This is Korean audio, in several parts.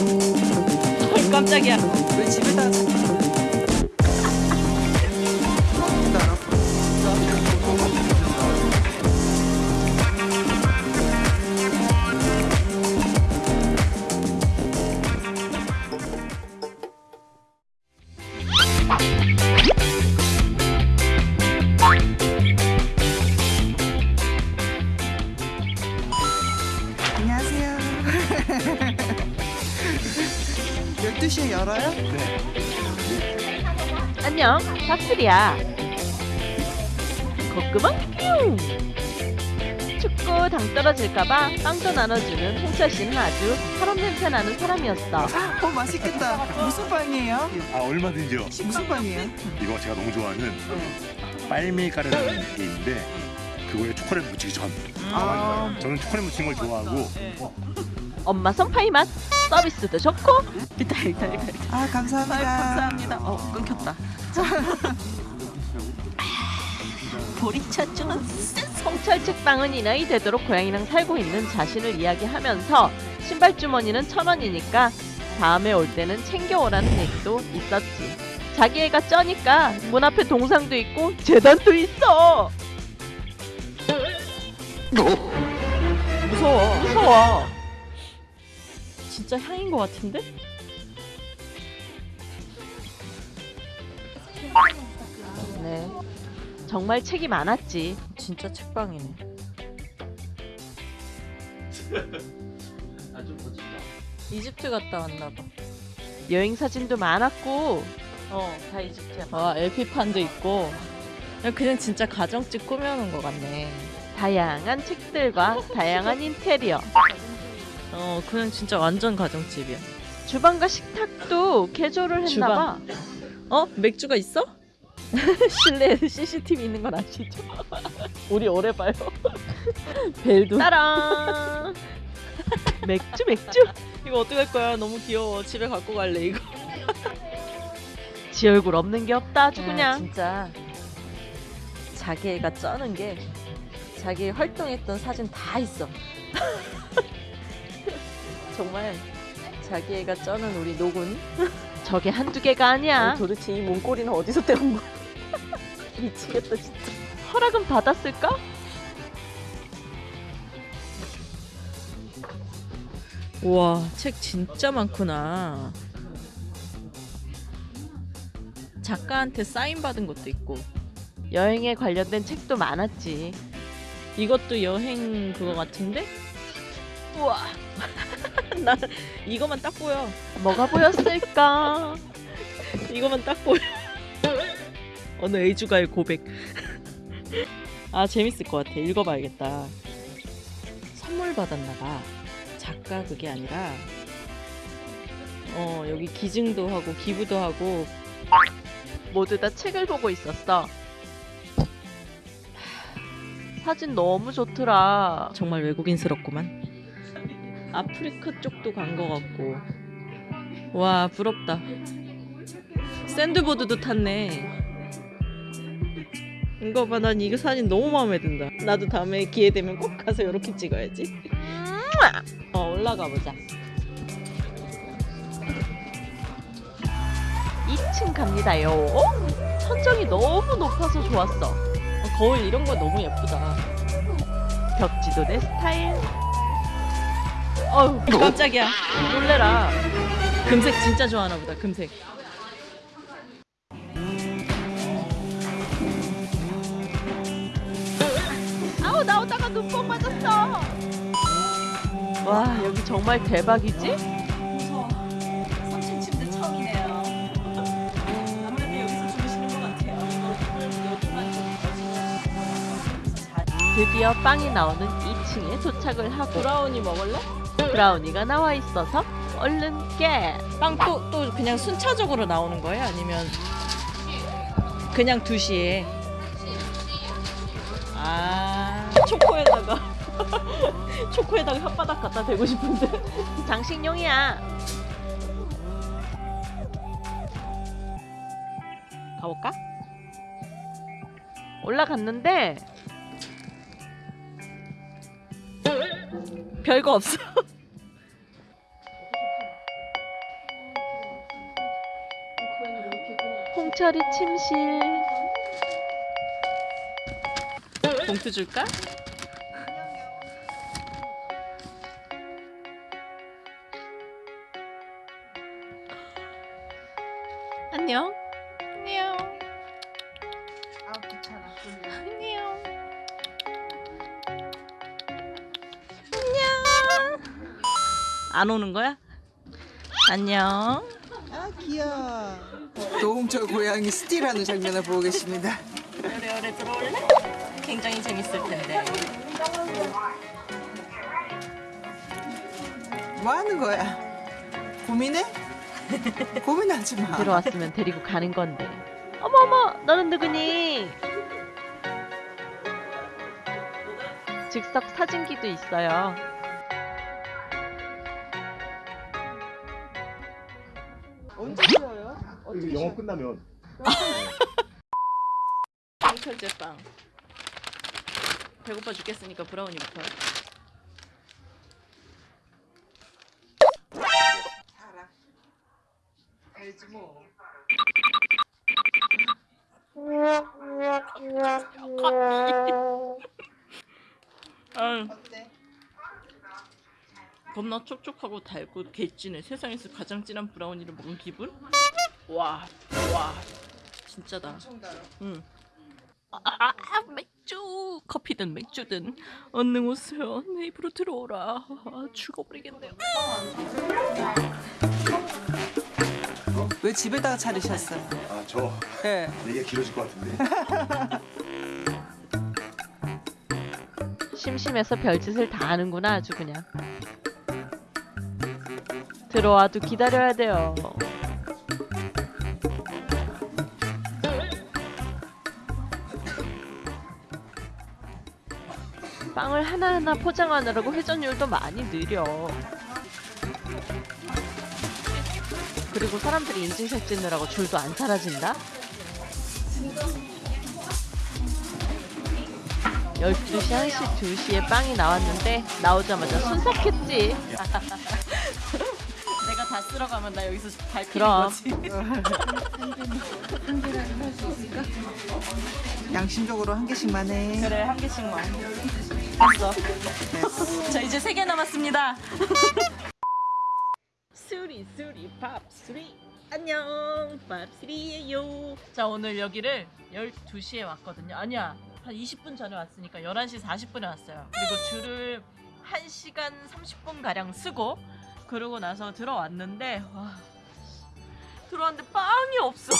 헐 깜짝이야. 왜 집에다 12시에 열어요? 안녕 박슬이야 콧구멍 뿅 춥고 당 떨어질까봐 빵도 나눠주는 홍철 씨는 아주 사람 냄새 나는 사람이었어 어 맛있겠다. 무슨 빵이에요? 아 얼마든지요. 무슨 빵이에요? 이거 제가 너무 좋아하는 빨미가루라는 게 있는데 그거에 초콜릿 묻히기 전. 아, 저는 초콜릿 묻힌 걸 좋아하고 엄마 손파이 맛 서비스도 좋고 이따 이따 이따. 아 감사합니다. 감사합니다. 어 끊겼다. 보리차증은 홍철 책방은 이 나이 되도록 고양이랑 살고 있는 자신을 이야기하면서 신발 주머니는 천 원이니까 다음에 올 때는 챙겨오라는 얘기도 있었지. 자기 애가 쩌니까 문 앞에 동상도 있고 재단도 있어. 무서워. 무서워. 진짜 향인 것 같은데? 네. 정말 책이 많았지. 진짜 책방이네. 이집트 갔다 왔나 봐. 여행 사진도 많았고 어, 다 이집트야. 아, LP판도 있고. 그냥, 그냥 진짜 가정집 꾸며놓은 것 같네. 다양한 책들과 다양한 인테리어. 어, 그냥 진짜 완전 가정집이야. 주방과 식탁도 개조를 했나 봐. 어? 맥주가 있어? 실내에 CCTV 있는 건 아시죠? 우리 오래 봐요. 벨도. 따랑. 맥주 맥주. 이거 어떡할 거야? 너무 귀여워. 집에 갖고 갈래, 이거. 지 얼굴 없는 게 없다 아주 야, 그냥. 진짜 자기 애가 쩌는 게 자기 활동했던 사진 다 있어. 정말 자기 애가 쩌는 우리 노군. 저게 한두 개가 아니야. 아니, 도대체 이 몸꼬리는 어디서 떼온 거야? 미치겠다 진짜. 허락은 받았을까? 와, 책 진짜 많구나. 작가한테 사인 받은 것도 있고. 여행에 관련된 책도 많았지. 이것도 여행 그거 같은데? 우와. 나 이거만 딱 보여. 뭐가 보였을까? 이거만 딱 보여. 어느 애주가의 고백. 아 재밌을 것 같아. 읽어봐야겠다. 선물 받았나 봐. 작가 그게 아니라 어 여기 기증도 하고 기부도 하고 모두 다 책을 보고 있었어. 사진 너무 좋더라. 정말 외국인스럽구만. 아프리카 쪽도 간 것 같고. 와 부럽다. 샌드보드도 탔네. 이거 봐, 난 이거 사진 너무 마음에 든다. 나도 다음에 기회 되면 꼭 가서 이렇게 찍어야지. 어 올라가 보자. 2층 갑니다요. 천정이 너무 높아서 좋았어. 어, 거울 이런 거 너무 예쁘다. 벽지도 내 스타일. 어우 깜짝이야. 놀래라. 금색 진짜 좋아하나 보다. 금색. 아우 나오다가 눈뽕 맞았어. 와 여기 정말 대박이지? 무서워. 3층 침대 처음이네요. 아무래도 여기서 주무시는 것 같아요. 드디어 빵이 나오는 2층에 도착을 하고 브라우니 먹을래? 브라우니가 나와 있어서 얼른 깨. 빵또 또 그냥 순차적으로 나오는 거예요? 아니면 그냥 2시에? 아 초코에다가 초코에다가 혓바닥 갖다 대고 싶은데 장식용이야. 가볼까? 올라갔는데 별거 없어 홍철이 침실. 봉투 줄까? 안녕. 안녕. 아 귀찮아. 안녕. 안녕. 안 오는 거야? 안녕. 아 귀여워. 노홍철 고양이 스틸하는 장면을 보고 계십니다. 오래오래 들어올래? 굉장히 재밌을 텐데. 뭐 하는 거야? 고민해? 고민하지 마. 들어왔으면 데리고 가는 건데. 어머 어머, 너는 누구니? 즉석 사진기도 있어요. 영업 끝나면 홍철 제빵. 배고파 죽겠으니까 브라우니부터. 알아. 알지 뭐. 아, 어때? 겁나 촉촉하고 달고 개찐해. 세상에서 가장 진한 브라우니를 먹은 기분? 와, 와, 진짜다. 엄청 달아. 응. 아, 아, 아, 맥주 커피든 맥주든 얼른 오세요 내 입으로 들어오라 아, 죽어버리겠네요 왜 집에다가 차리셨어요? 아 저 예. 얘기가 길어질 것 같은데 심심해서 별짓을 다 하는구나 아주 그냥. 들어와도 기다려야 돼요. 빵을 하나하나 포장하느라고 회전율도 많이 느려. 그리고 사람들이 인증샷 찍느라고 줄도 안 사라진다? 12시, 1시, 2시에 빵이 나왔는데 나오자마자 순삭했지. 내가 다 쓸어가면 나 여기서 그럼. 거지 양심적으로 한 개씩만 해. 그래 한 개씩만 됐어. 자 이제 세 개 남았습니다. 수리 수리 밥 수리. 안녕. 밥 수리예요. 자 오늘 여기를 12시에 왔거든요. 아니야 한 20분 전에 왔으니까 11시 40분에 왔어요. 그리고 줄을 1시간 30분 가량 쓰고 그러고 나서 들어왔는데 와 들어왔는데 빵이 없어.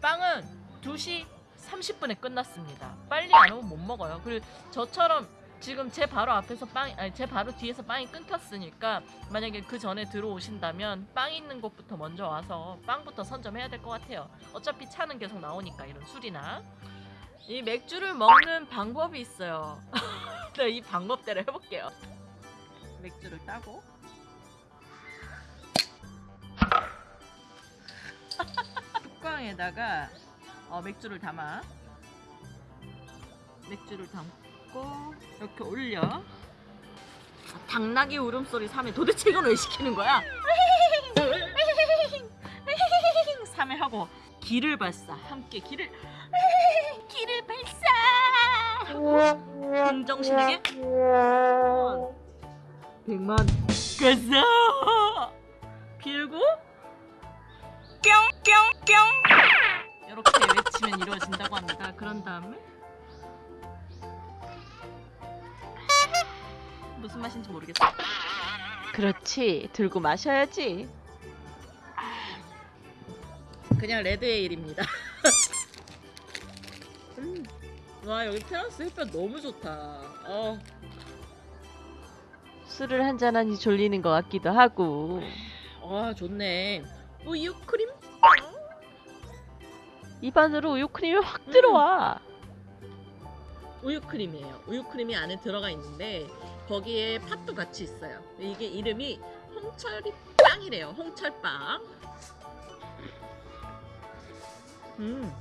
빵은 2시 30분에 끝났습니다. 빨리 안 오면 못 먹어요. 그리고 저처럼 지금 제 바로 앞에서 빵 아니 제 바로 뒤에서 빵이 끊겼으니까 만약에 그 전에 들어오신다면 빵 있는 곳부터 먼저 와서 빵부터 선점해야 될 것 같아요. 어차피 차는 계속 나오니까 이런 술이나 이 맥주를 먹는 방법이 있어요. 네, 이 방법대로 해볼게요. 맥주를 따고 뚜껑에다가 어, 맥주를 담아 맥주를 담고 이렇게 올려. 자, 당나귀 울음소리 3회 도대체 이건 왜 시키는 거야? 3회 하고 기를 발사 함께 기를 기를 발사! 하고 긍정신에게? 백만. 가자! 빌고 뿅뿅뿅! 이렇게 외치면 이루어진다고 합니다. 그런 다음에 무슨 맛인지 모르겠어 그렇지. 들고 마셔야지. 그냥 레드에일입니다. 음. 와 여기 테라스 햇볕 너무 좋다. 어, 술을 한잔하니 졸리는 것 같기도 하고. 와 좋네. 우유 크림? 입안으로 우유 크림이 확 들어와. 우유 크림이에요. 우유 크림이 안에 들어가 있는데 거기에 팥도 같이 있어요. 이게 이름이 홍철이 빵이래요. 홍철빵. 음.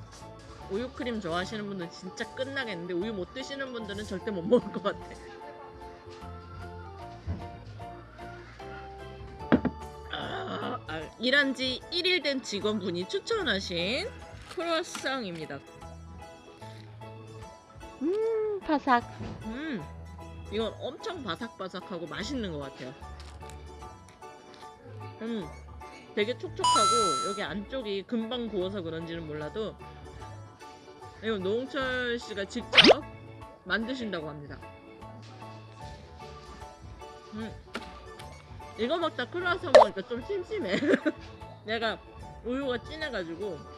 우유 크림 좋아하시는 분들 진짜 끝나겠는데 우유 못 드시는 분들은 절대 못 먹을 것 같아. 아, 아, 일한 지 1일 된 직원분이 추천하신 크로아상입니다. 음, 바삭. 음, 이건 엄청 바삭바삭하고 맛있는 것 같아요. 음, 되게 촉촉하고 여기 안쪽이 금방 구워서 그런지는 몰라도 이거 노홍철 씨가 직접 만드신다고 합니다. 음, 이거 먹다 크루아상 먹으니까 좀 심심해. 내가 우유가 진해가지고.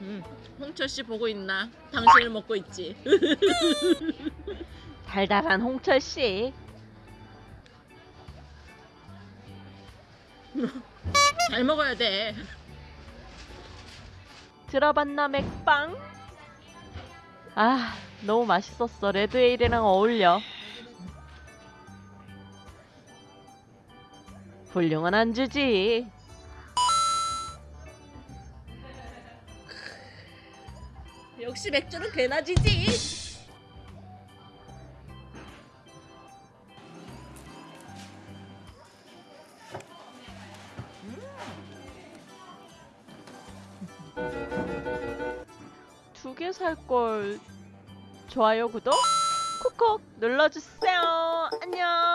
음, 홍철 씨 보고 있나? 당신을 먹고 있지. 달달한 홍철 씨. 잘 먹어야 돼. 들어봤나 맥빵? 아, 너무 맛있었어. 레드에일이랑 어울려. 훌륭한 안주지. 역시 맥주는 괜하지지. 두 개 살 걸. 좋아요, 구독, 콕콕 눌러주세요. 안녕.